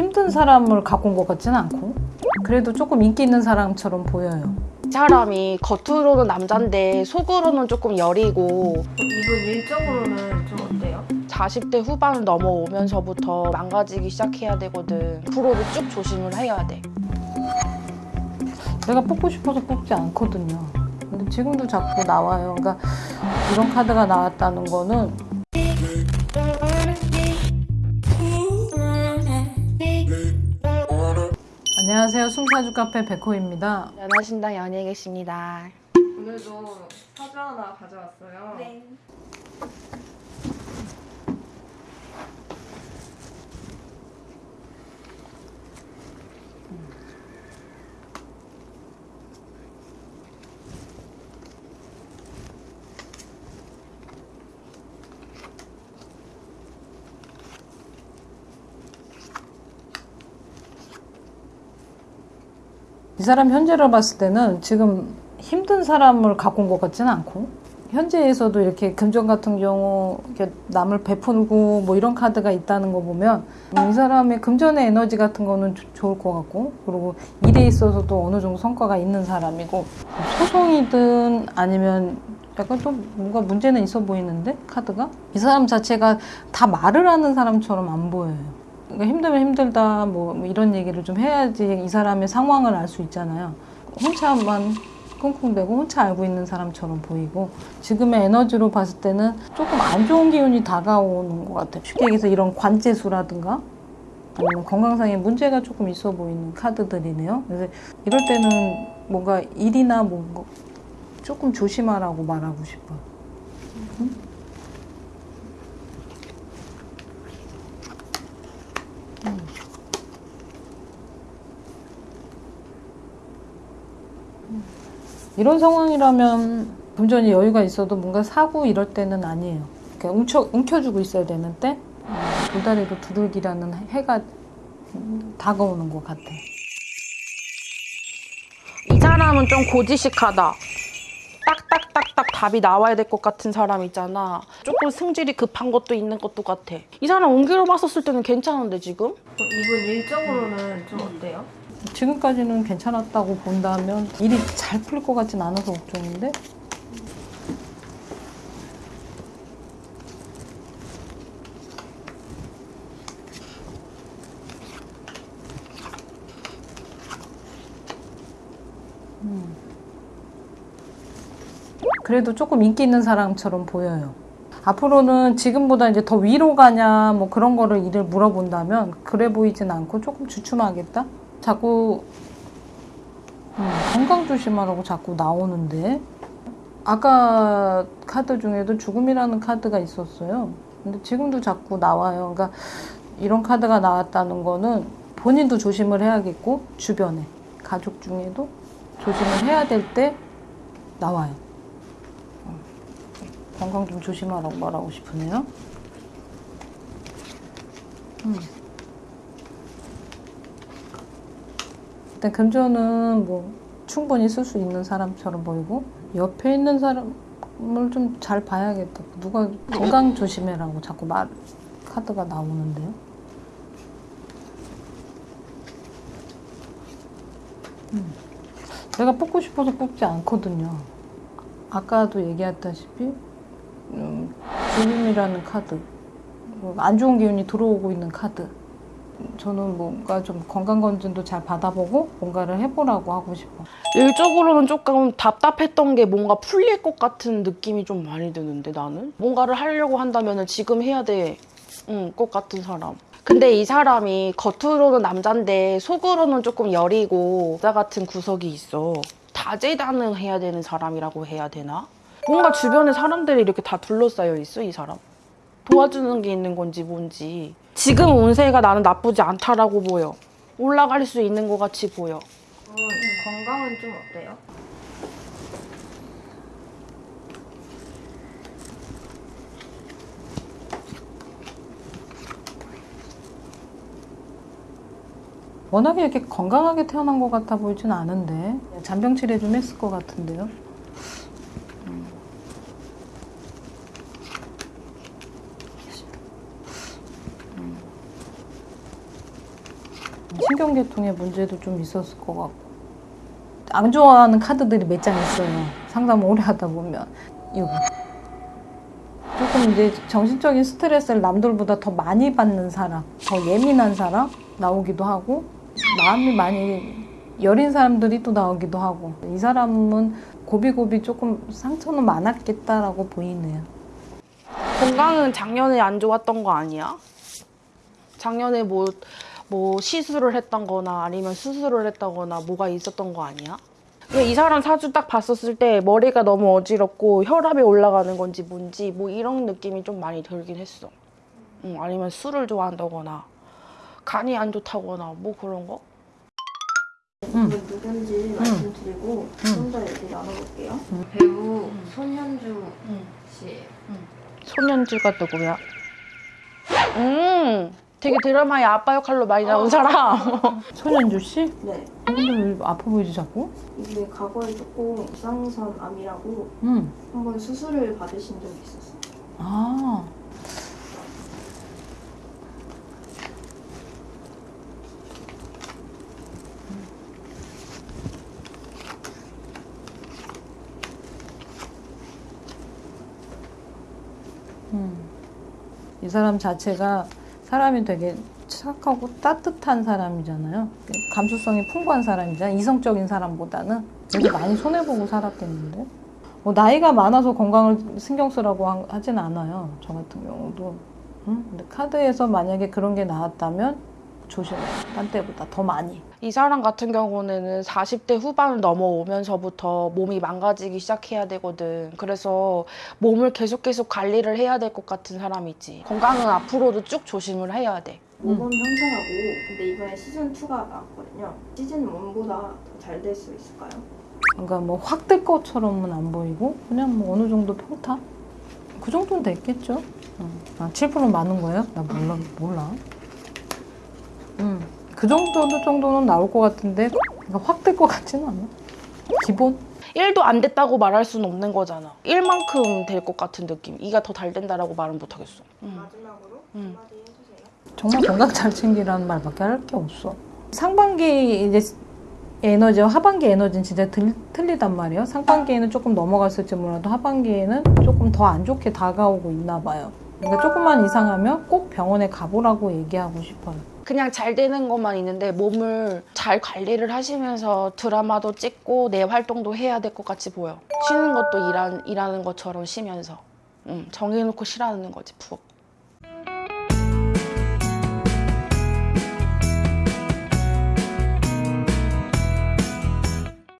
힘든 사람을 갖고 온 것 같지는 않고 그래도 조금 인기 있는 사람처럼 보여요. 이 사람이 겉으로는 남잔데 속으로는 조금 여리고 이분 일적으로는 좀 어때요? 40대 후반을 넘어오면서부터 망가지기 시작해야 되거든. 앞으로도 쭉 조심을 해야 돼. 제가 뽑고 싶어서 뽑지 않거든요. 근데 지금도 자꾸 나와요. 그러니까 이런 카드가 나왔다는 거는 안녕하세요. 숨사주 카페 백호입니다. 연하신당 연예 계십니다. 오늘도 사주 하나 가져왔어요. 네. 이 사람 현재로 봤을 때는 지금 힘든 사람을 갖고 온 것 같지는 않고 현재에서도 이렇게 금전 같은 경우 이렇게 남을 베풀고 뭐 이런 카드가 있다는 거 보면 음, 이 사람의 금전의 에너지 같은 거는 조- 좋을 것 같고 그리고 일에 있어서도 어느 정도 성과가 있는 사람이고 소송이든 아니면 약간 좀 뭔가 문제는 있어 보이는데 카드가 이 사람 자체가 다 말을 하는 사람처럼 안 보여요. 그러니까 힘들면 힘들다 뭐, 뭐 이런 얘기를 좀 해야지 이 사람의 상황을 알 수 있잖아요. 혼자만 끙끙대고 혼자 알고 있는 사람처럼 보이고 지금의 에너지로 봤을 때는 조금 안 좋은 기운이 다가오는 것 같아요. 쉽게 얘기해서 이런 관제수라든가 아니면 건강상의 문제가 조금 있어 보이는 카드들이네요. 그래서 이럴 때는 뭔가 일이나 뭔가 조금 조심하라고 말하고 싶어요. 이런 상황이라면 금전이 여유가 있어도 뭔가 사고 이럴 때는 아니에요. 그러니까 움켜, 움켜주고 있어야 되는데 음, 돌다리로 두들기라는 해가 음, 다가오는 것 같아. 이 사람은 좀 고지식하다. 딱딱딱딱 답이 나와야 될 것 같은 사람 있잖아. 조금 승질이 급한 것도 있는 것도 같아. 이 사람 옮기러 봤었을 때는 괜찮은데 지금? 이분 일적으로는 좀 어때요? 지금까지는 괜찮았다고 본다면 일이 잘 풀릴 것 같진 않아서 걱정인데 음. 그래도 조금 인기 있는 사람처럼 보여요. 앞으로는 지금보다 이제 더 위로 가냐 뭐 그런 거를 일을 물어본다면 그래 보이진 않고 조금 주춤하겠다. 자꾸 음, 건강 조심하라고 자꾸 나오는데 아까 카드 중에도 죽음이라는 카드가 있었어요. 근데 지금도 자꾸 나와요. 그러니까 이런 카드가 나왔다는 거는 본인도 조심을 해야겠고 주변에 가족 중에도 조심을 해야 될 때 나와요. 어, 건강 좀 조심하라고 말하고 싶으네요. 음. 일단 금전은 뭐 충분히 쓸 수 있는 사람처럼 보이고 옆에 있는 사람을 좀 잘 봐야겠다. 누가 건강 조심해라고 자꾸 말 카드가 나오는데요. 음. 내가 뽑고 싶어서 뽑지 않거든요. 아까도 얘기했다시피 음, 죽음이라는 카드, 뭐안 좋은 기운이 들어오고 있는 카드. 저는 뭔가 좀 건강검진도 잘 받아보고 뭔가를 해보라고 하고 싶어. 일적으로는 조금 답답했던 게 뭔가 풀릴 것 같은 느낌이 좀 많이 드는데 나는 뭔가를 하려고 한다면 지금 해야 될 것 같은 사람. 근데 이 사람이 겉으로는 남잔데 속으로는 조금 여리고 여자 같은 구석이 있어. 다재다능해야 되는 사람이라고 해야 되나? 뭔가 주변에 사람들이 이렇게 다 둘러싸여 있어 이 사람. 도와주는 게 있는 건지 뭔지. 지금 운세가 나는 나쁘지 않다라고 보여. 올라갈 수 있는 것 같이 보여. 어, 건강은 좀 어때요? 워낙에 이렇게 건강하게 태어난 것 같아 보이진 않은데 잔병 치레 좀 했을 것 같은데요. 신경계통에 문제도 좀 있었을 것 같고 안 좋아하는 카드들이 몇 장 있어요. 상담 오래 하다 보면 이거 조금 이제 정신적인 스트레스를 남들보다 더 많이 받는 사람, 더 예민한 사람 나오기도 하고 마음이 많이 여린 사람들이 또 나오기도 하고 이 사람은 고비고비 조금 상처는 많았겠다라고 보이네요. 건강은 작년에 안 좋았던 거 아니야? 작년에 뭐, 뭐 시술을 했던 거나 아니면 수술을 했다거나 뭐가 있었던 거 아니야? 이 사람 사주 딱 봤었을 때 머리가 너무 어지럽고 혈압이 올라가는 건지 뭔지 뭐 이런 느낌이 좀 많이 들긴 했어. 응, 아니면 술을 좋아한다거나 간이 안 좋다거나 뭐 그런 거? 음. 누군지 말씀드리고 좀더 얘기 나눠볼게요. 음. 배우 손현주 음. 씨. 손현주가 누구야? 음, 되게 드라마의 아빠 역할로 많이 나온 사람. 손현주 씨? 네. 근데 왜 아파 보이지 자꾸? 이게 과거에 조금 이상선 암이라고 응. 한번 수술을 받으신 적이 있었어요. 아. 음. 이 사람 자체가 사람이 되게 착하고 따뜻한 사람이잖아요. 감수성이 풍부한 사람이잖아요. 이성적인 사람보다는 되게 많이 손해보고 살았겠는데. 뭐 나이가 많아서 건강을 신경 쓰라고 한- 하진 않아요. 저 같은 경우도. 응? 근데 카드에서 만약에 그런 게 나왔다면 조심해요. 딴 때보다 더 많이. 이 사람 같은 경우는 40대 후반을 넘어오면서부터 몸이 망가지기 시작해야 되거든. 그래서 몸을 계속 계속 관리를 해야 될 것 같은 사람이지. 건강은 앞으로도 쭉 조심을 해야 돼. 모범 형성하고 근데 이번에 시즌 2가 나왔거든요. 시즌 1보다 더 잘 될 수 있을까요? 그러니까 뭐확뜰 것처럼은 안 보이고 그냥 뭐 어느 정도 평타? 그 정도는 됐겠죠. 응. 아, 7% 많은 거예요? 나 몰라. 몰라. 음. 그 정도 정도는 나올 것 같은데 확뜰것 같지는 않아. 기본? 1도 안 됐다고 말할 수는 없는 거잖아. 1만큼 될 것 같은 느낌. 2가 더 잘 된다라고 말은 못 하겠어. 음. 마지막으로 음. 한마디 해주세요. 정말 건강 잘 챙기라는 말밖에 할 게 없어. 상반기 이제 에너지와 하반기 에너지는 진짜 들, 틀리단 말이에요. 상반기에는 조금 넘어갔을지 몰라도 하반기에는 조금 더 안 좋게 다가오고 있나 봐요. 그러니까 조금만 이상하면 꼭 병원에 가보라고 얘기하고 싶어요. 그냥 잘 되는 것만 있는데 몸을 잘 관리를 하시면서 드라마도 찍고 내 활동도 해야 될 것 같이 보여. 쉬는 것도 일한, 일하는 것처럼 쉬면서. 음, 정해놓고 쉬라는 거지, 푹.